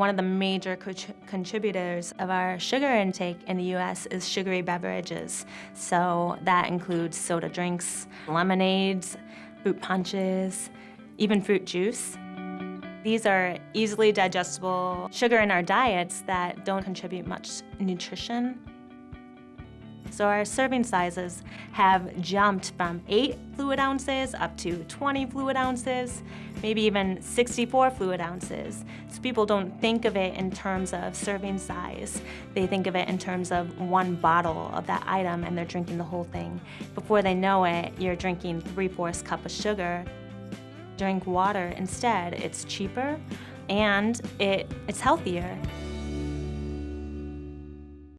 One of the major co- contributors of our sugar intake in the US is sugary beverages. So that includes soda drinks, lemonades, fruit punches, even fruit juice. These are easily digestible sugar in our diets that don't contribute much nutrition so our serving sizes have jumped from 8 fluid ounces up to 20 fluid ounces, maybe even 64 fluid ounces. So people don't think of it in terms of serving size. They think of it in terms of one bottle of that item and they're drinking the whole thing. Before they know it, you're drinking three-fourths cup of sugar. Drink water instead. It's cheaper and it, it's healthier.